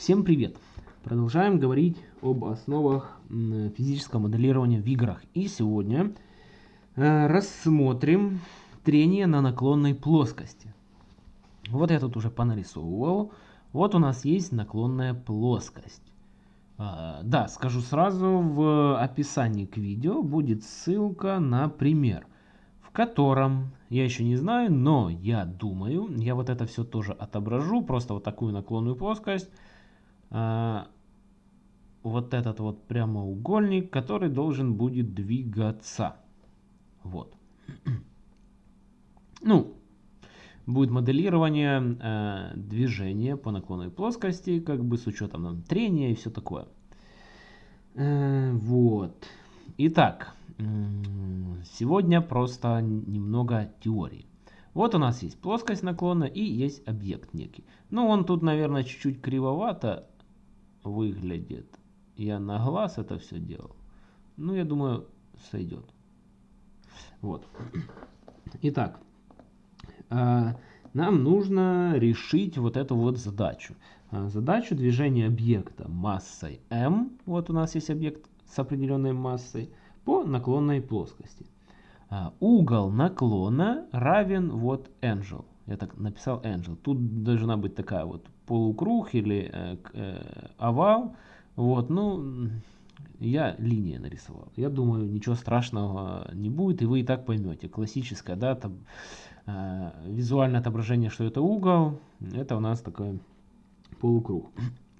Всем привет! Продолжаем говорить об основах физического моделирования в играх. И сегодня э, рассмотрим трение на наклонной плоскости. Вот я тут уже понарисовывал. Вот у нас есть наклонная плоскость. А, да, скажу сразу, в описании к видео будет ссылка на пример, в котором, я еще не знаю, но я думаю, я вот это все тоже отображу, просто вот такую наклонную плоскость, вот этот вот прямоугольник, который должен будет двигаться. Вот. Ну, будет моделирование э, движения по наклонной плоскости, как бы с учетом там, трения и все такое. Э, вот. Итак, сегодня просто немного теории. Вот у нас есть плоскость наклона и есть объект некий. Ну, он тут, наверное, чуть-чуть кривовато выглядит. Я на глаз это все делал. Ну, я думаю, сойдет. Вот. Итак, а, нам нужно решить вот эту вот задачу. А, задачу движения объекта массой m, вот у нас есть объект с определенной массой, по наклонной плоскости. А, угол наклона равен вот angel. Я так написал angel. Тут должна быть такая вот полукруг или э, э, овал. Вот, ну, я линия нарисовал. Я думаю, ничего страшного не будет, и вы и так поймете. Классическое, да, там, э, визуальное отображение, что это угол, это у нас такой полукруг.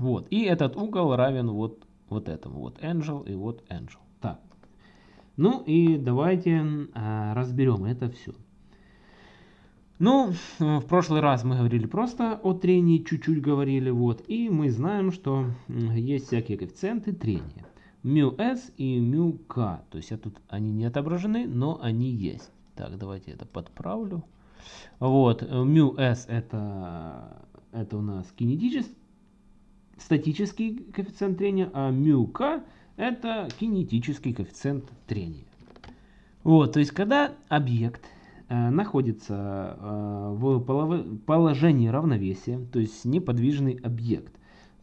Вот, и этот угол равен вот, вот этому, вот angel и вот angel. Так, ну и давайте э, разберем это все. Ну, в прошлый раз мы говорили просто о трении, чуть-чуть говорили, вот, и мы знаем, что есть всякие коэффициенты трения. μs и μk, то есть я тут они не отображены, но они есть. Так, давайте это подправлю. Вот, μs это, это у нас кинетический, статический коэффициент трения, а μk это кинетический коэффициент трения. Вот, то есть когда объект Э, находится э, в положении равновесия, то есть неподвижный объект,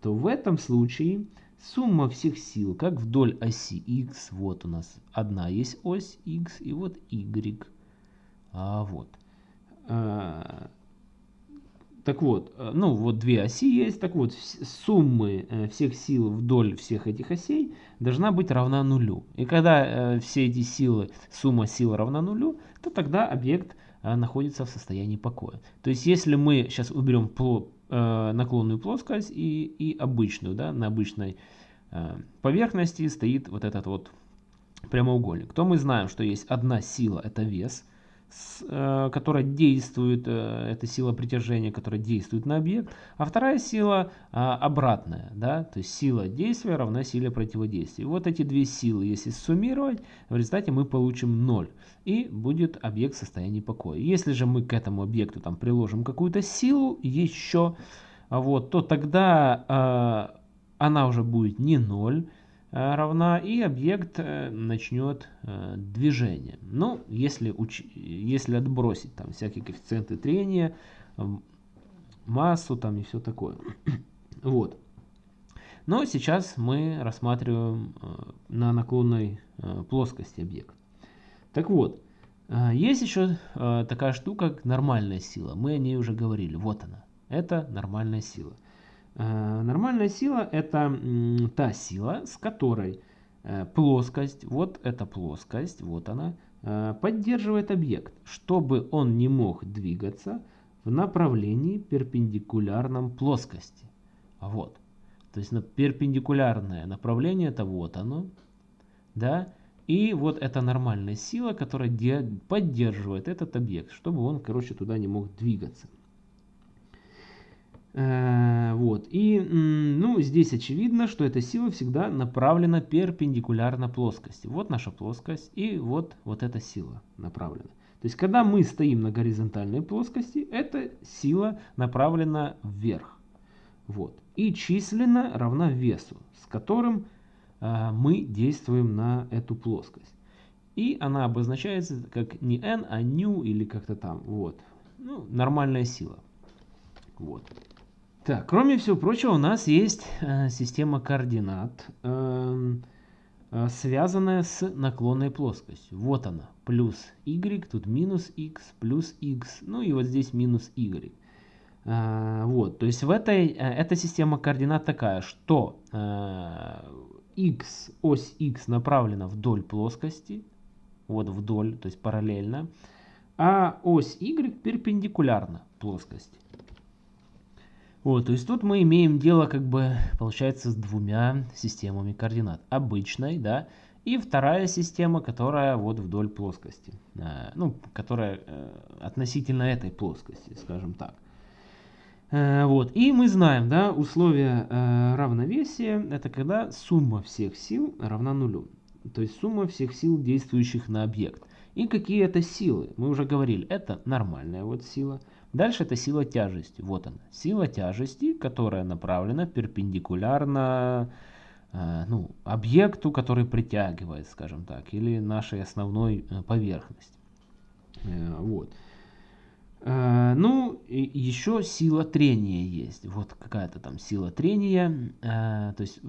то в этом случае сумма всех сил, как вдоль оси x, вот у нас одна есть ось x и вот y, а вот, э, так вот, э, ну вот две оси есть, так вот суммы э, всех сил вдоль всех этих осей должна быть равна нулю. И когда э, все эти силы, сумма сил равна нулю, то тогда объект находится в состоянии покоя. То есть если мы сейчас уберем наклонную плоскость и, и обычную, да, на обычной поверхности стоит вот этот вот прямоугольник, то мы знаем, что есть одна сила, это вес, которая действует, э, это сила притяжения, которая действует на объект, а вторая сила а, обратная, да, то есть сила действия равна силе противодействия. вот эти две силы, если суммировать, в результате мы получим 0, и будет объект в состоянии покоя. Если же мы к этому объекту там приложим какую-то силу еще, вот, то тогда э, она уже будет не 0, Э, равна, и объект э, начнет э, движение. Ну, если, уч... если отбросить там всякие коэффициенты трения, массу там и все такое. вот. Но сейчас мы рассматриваем на наклонной плоскости объект. Так вот, есть еще такая штука, как нормальная сила. Мы о ней уже говорили. Вот она. Это нормальная сила. Э, нормальная сила это та сила, с которой э, плоскость, вот эта плоскость, вот она, э, поддерживает объект, чтобы он не мог двигаться в направлении перпендикулярном плоскости. Вот. То есть перпендикулярное направление это вот оно. Да? И вот это нормальная сила, которая поддерживает этот объект, чтобы он, короче, туда не мог двигаться. Э, вот. И ну, здесь очевидно, что эта сила всегда направлена перпендикулярно плоскости. Вот наша плоскость и вот, вот эта сила направлена. То есть, когда мы стоим на горизонтальной плоскости, эта сила направлена вверх. Вот. И численно равна весу, с которым э, мы действуем на эту плоскость. И она обозначается как не n, а ню или как-то там. Вот. Ну, нормальная сила. Вот. Так, кроме всего прочего, у нас есть э, система координат, э, э, связанная с наклонной плоскостью. Вот она, плюс y, тут минус x, плюс x, ну и вот здесь минус y. Э, вот, то есть в этой, э, эта система координат такая, что э, x, ось x направлена вдоль плоскости, вот вдоль, то есть параллельно, а ось y перпендикулярна плоскости. Вот, то есть тут мы имеем дело, как бы, получается, с двумя системами координат. Обычной, да, и вторая система, которая вот вдоль плоскости. Э, ну, которая э, относительно этой плоскости, скажем так. Э, вот, и мы знаем, да, условия равновесия, это когда сумма всех сил равна нулю. То есть сумма всех сил, действующих на объект. И какие это силы? Мы уже говорили, это нормальная вот сила. Дальше это сила тяжести. Вот она. Сила тяжести, которая направлена перпендикулярно э, ну, объекту, который притягивает, скажем так, или нашей основной э, поверхности. Э, вот. Э, ну, еще сила трения есть. Вот какая-то там сила трения. Э, то есть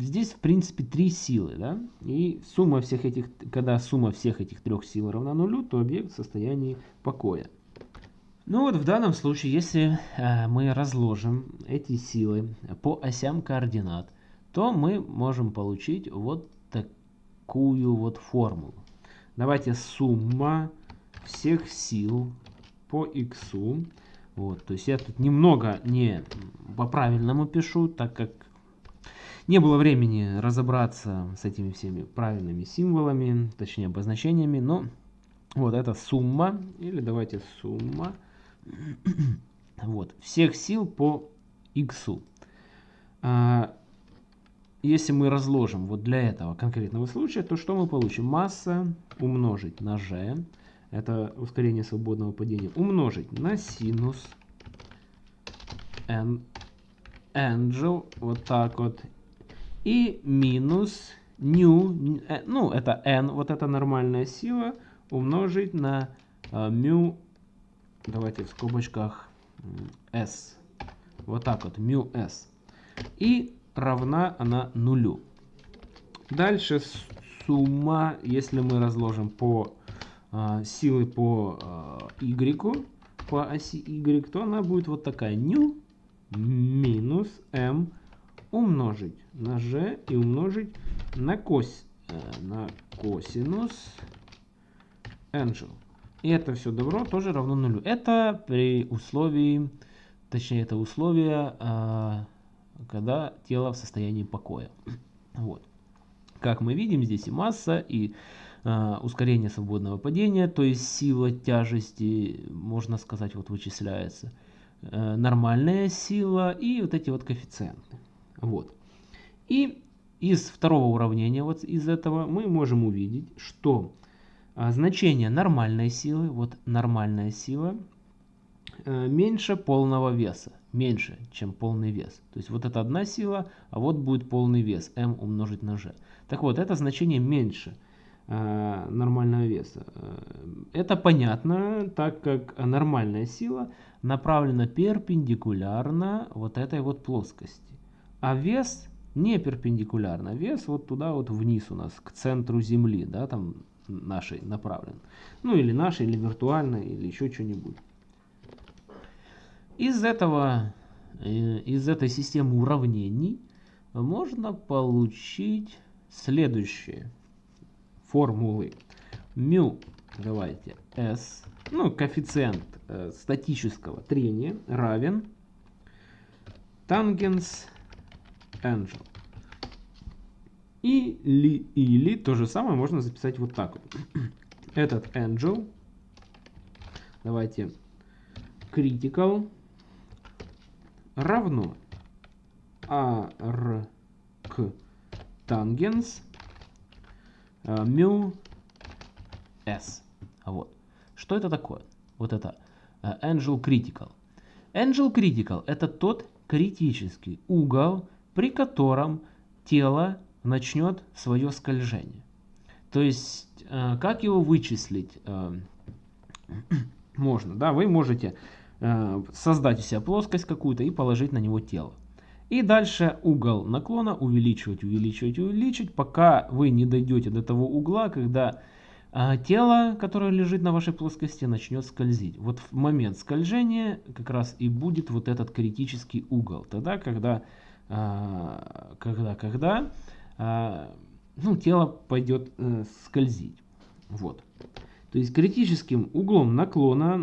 здесь, в принципе, три силы. Да? И сумма всех этих, когда сумма всех этих трех сил равна нулю, то объект в состоянии покоя. Ну вот в данном случае, если э, мы разложим эти силы по осям координат, то мы можем получить вот такую вот формулу. Давайте сумма всех сил по x. Вот, то есть я тут немного не по-правильному пишу, так как не было времени разобраться с этими всеми правильными символами, точнее обозначениями, но вот это сумма, или давайте сумма вот, всех сил по x. А, если мы разложим вот для этого конкретного случая, то что мы получим? Масса умножить на g, это ускорение свободного падения, умножить на синус n angel, вот так вот, и минус new, э, ну это n, вот эта нормальная сила, умножить на uh, mu давайте в скобочках s. Вот так вот, mu s. И равна она нулю. Дальше сумма, если мы разложим по э, силы по y, по оси y, то она будет вот такая. ню минус m умножить на g и умножить на, кос, э, на косинус angel. И это все добро тоже равно нулю. Это при условии, точнее это условие, а, когда тело в состоянии покоя. Вот. Как мы видим, здесь и масса, и ускорение свободного падения, то есть сила тяжести, можно сказать, вот вычисляется. Э, нормальная сила и вот эти вот коэффициенты. Вот. И из второго уравнения, вот из этого, мы можем увидеть, что а, значение нормальной силы, вот нормальная сила, э, меньше полного веса, меньше, чем полный вес. То есть вот это одна сила, а вот будет полный вес, m умножить на g. Так вот, это значение меньше нормального веса. Э, это понятно, так как нормальная сила направлена перпендикулярно вот этой вот плоскости. А вес не перпендикулярно. Вес вот туда вот вниз у нас, к центру Земли, да, там нашей направлен. Ну или нашей, или виртуальной, или еще что-нибудь. Из этого, э, из этой системы уравнений можно получить следующие формулы. Мю, давайте, S, ну, коэффициент э, статического трения равен тангенс angel. И, ли, или то же самое можно записать вот так вот. Этот angel, давайте, critical равно arc tangents mu s. Вот. Что это такое? Вот это uh, angel critical. Angel critical это тот критический угол, при котором тело начнет свое скольжение. То есть, э, как его вычислить? Э, можно, да, вы можете э, создать у себя плоскость какую-то и положить на него тело. И дальше угол наклона увеличивать, увеличивать, увеличивать, пока вы не дойдете до того угла, когда а тело, которое лежит на вашей плоскости, начнет скользить. Вот в момент скольжения как раз и будет вот этот критический угол. Тогда, когда, а, когда, когда а, ну, тело пойдет э, скользить. Вот. То есть критическим углом наклона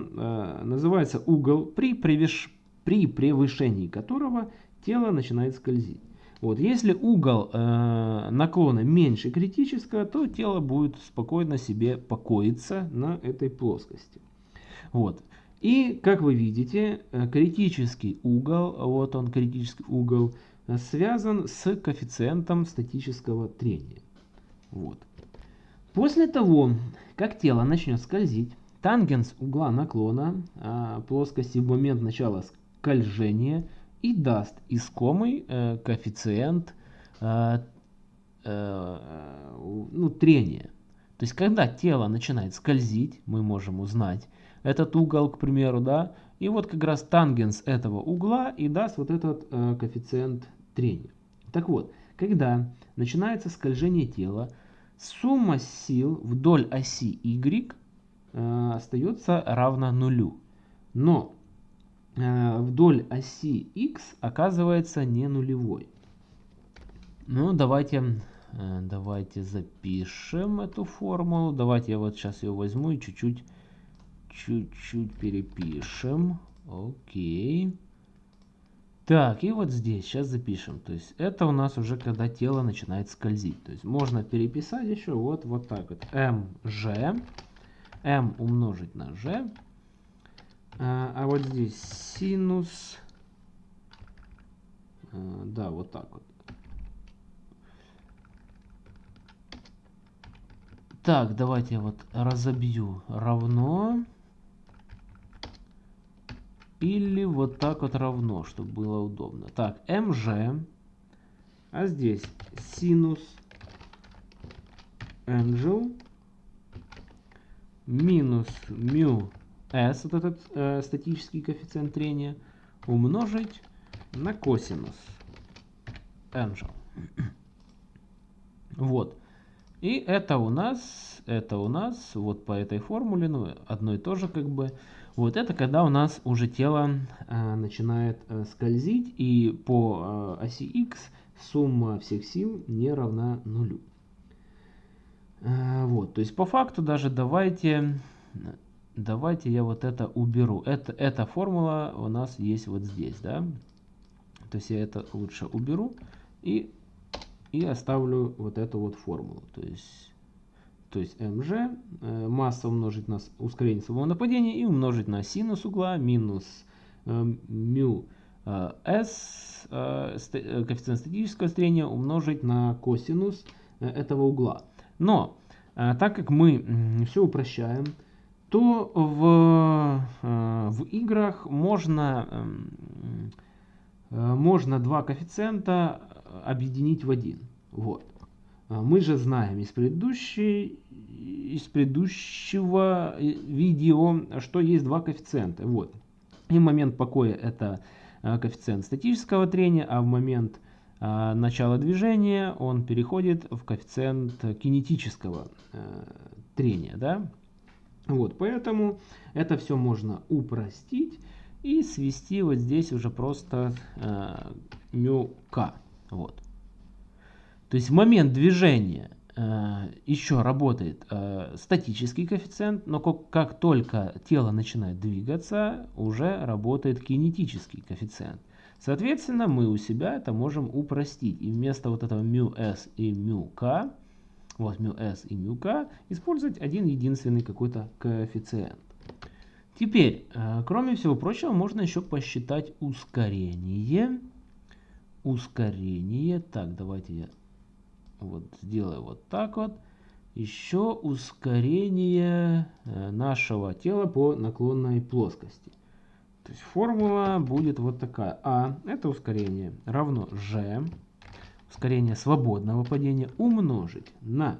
называется угол, при, превыш... при превышении которого тело начинает скользить. Вот, если угол э, наклона меньше критического, то тело будет спокойно себе покоиться на этой плоскости. Вот. И, как вы видите, э, критический угол, вот он критический угол, э, связан с коэффициентом статического трения. Вот. После того, как тело начнет скользить, тангенс угла наклона а, плоскости в момент начала скольжения – и даст искомый э, коэффициент э, э, ну, трения. То есть, когда тело начинает скользить, мы можем узнать этот угол, к примеру, да, и вот как раз тангенс этого угла и даст вот этот э, коэффициент трения. Так вот, когда начинается скольжение тела, сумма сил вдоль оси y э, остается равна нулю. Но вдоль оси x оказывается не нулевой. Ну, давайте, э, давайте запишем эту формулу. Давайте я вот сейчас ее возьму и чуть-чуть чуть-чуть перепишем. Окей. Так, и вот здесь сейчас запишем. То есть это у нас уже когда тело начинает скользить. То есть можно переписать еще вот, вот так вот. mg, m умножить на g а, а вот здесь синус. А, да, вот так вот. Так, давайте я вот разобью равно. Или вот так вот равно, чтобы было удобно. Так, mg. А здесь синус angel минус μ s, вот этот э, статический коэффициент трения, умножить на косинус angel. Вот. И это у нас, это у нас, вот по этой формуле, ну, одно и то же как бы. Вот это когда у нас уже тело э, начинает э, скользить, и по э, оси x сумма всех сил не равна нулю. Э, вот, то есть по факту даже давайте давайте я вот это уберу. Это, эта формула у нас есть вот здесь, да. То есть я это лучше уберу и, и оставлю вот эту вот формулу. То есть, то есть mg, э, масса умножить на ускорение своего нападения и умножить на синус угла минус э, μ э, s, э, э, коэффициент статического строения умножить на косинус э, этого угла. Но, э, так как мы все упрощаем, то в, э, в играх можно, эм, э, можно два коэффициента объединить в один. Вот. А мы же знаем из, предыдущей, из предыдущего э, видео, что есть два коэффициента. Вот. И момент покоя это коэффициент статического трения, а в момент начала движения он переходит в коэффициент кинетического трения. Да? Вот, поэтому это все можно упростить и свести вот здесь уже просто э, мюка. Вот. То есть момент движения э, еще работает э, статический коэффициент, но как, как только тело начинает двигаться, уже работает кинетический коэффициент. Соответственно, мы у себя это можем упростить. И вместо вот этого μs и μk вот μs и μk, использовать один единственный какой-то коэффициент. Теперь, э, кроме всего прочего, можно еще посчитать ускорение. Ускорение. Так, давайте я вот сделаю вот так вот. Еще ускорение э, нашего тела по наклонной плоскости. То есть формула будет вот такая. А это ускорение равно g ускорение свободного падения умножить на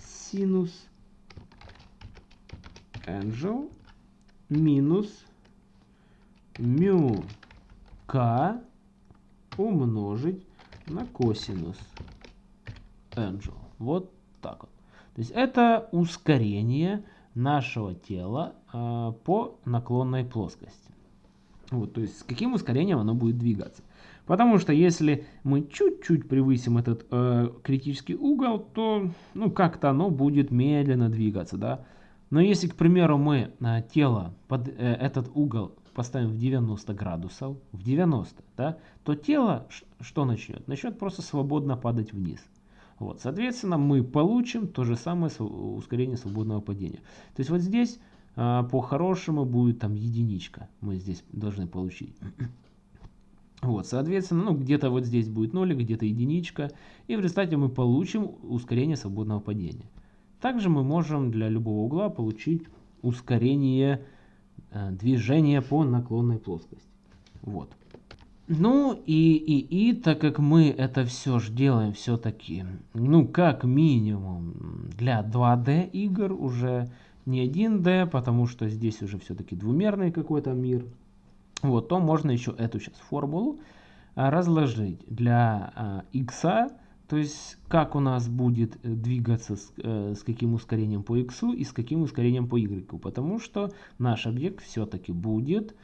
синус angel минус мю k умножить на косинус angel. Вот так вот. То есть это ускорение нашего тела э, по наклонной плоскости. Вот, то есть с каким ускорением оно будет двигаться. Потому что если мы чуть-чуть превысим этот э, критический угол, то ну, как-то оно будет медленно двигаться. Да? Но если, к примеру, мы э, тело под э, этот угол поставим в 90 градусов, в 90, да, то тело что начнет? Начнет просто свободно падать вниз. Вот, соответственно, мы получим то же самое ускорение свободного падения. То есть вот здесь а, по-хорошему будет там единичка. Мы здесь должны получить. Вот, соответственно, ну где-то вот здесь будет нолик, где-то единичка. И в результате мы получим ускорение свободного падения. Также мы можем для любого угла получить ускорение Э, движение по наклонной плоскости. Вот. Ну и, и, и так как мы это все же делаем все-таки, ну как минимум для 2D игр уже не 1D, потому что здесь уже все-таки двумерный какой-то мир, вот, то можно еще эту сейчас формулу а, разложить для x то есть, как у нас будет э, двигаться, с, э, с каким ускорением по x и с каким ускорением по y. Потому что наш объект все-таки будет,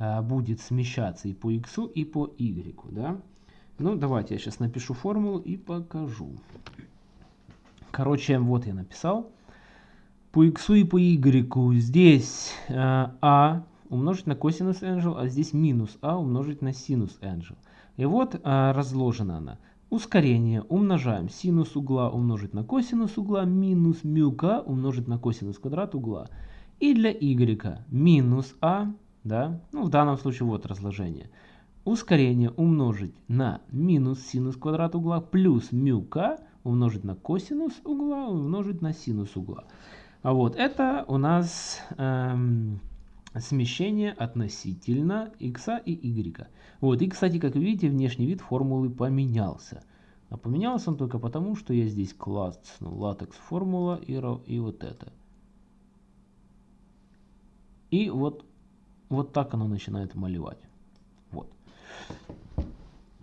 э, будет смещаться и по x, и по y. Да? Ну, давайте я сейчас напишу формулу и покажу. Короче, вот я написал. По x и по y здесь э, а умножить на косинус angel, а здесь минус а умножить на синус angel. И вот э, разложена она. Ускорение умножаем синус угла умножить на косинус угла минус мюка умножить на косинус квадрат угла. И для y минус а, да, ну в данном случае вот разложение. Ускорение умножить на минус синус квадрат угла плюс мюка умножить на косинус угла умножить на синус угла. А вот это у нас эм, смещение относительно x и y. Вот, и, кстати, как видите, внешний вид формулы поменялся. А поменялся он только потому, что я здесь класс, ну, латекс формула и, и вот это. И вот, вот так оно начинает малевать. Вот.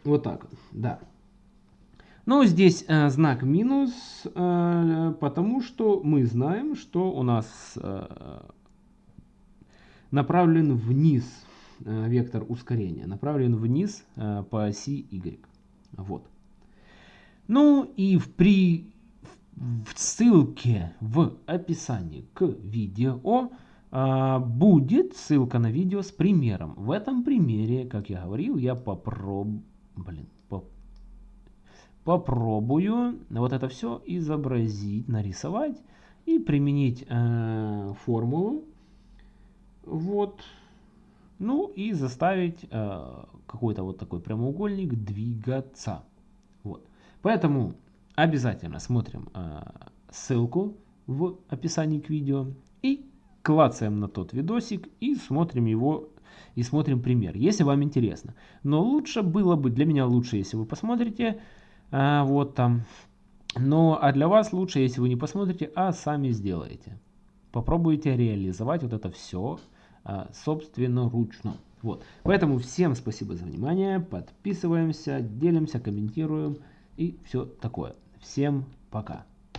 Вот так да. Но здесь э, знак минус, э, потому что мы знаем, что у нас э, направлен вниз э, вектор ускорения, направлен вниз э, по оси y. Вот. Ну и в, при, в ссылке в описании к видео а, будет ссылка на видео с примером. В этом примере, как я говорил, я попроб... Блин, поп... попробую вот это все изобразить, нарисовать и применить э, формулу вот. Ну и заставить э, какой-то вот такой прямоугольник двигаться. Вот. Поэтому обязательно смотрим э, ссылку в описании к видео и клацаем на тот видосик и смотрим его и смотрим пример, если вам интересно. Но лучше было бы, для меня лучше, если вы посмотрите, э, вот там. Но, а для вас лучше, если вы не посмотрите, а сами сделаете. Попробуйте реализовать вот это все а, собственноручно. Вот. Поэтому всем спасибо за внимание. Подписываемся, делимся, комментируем и все такое. Всем пока.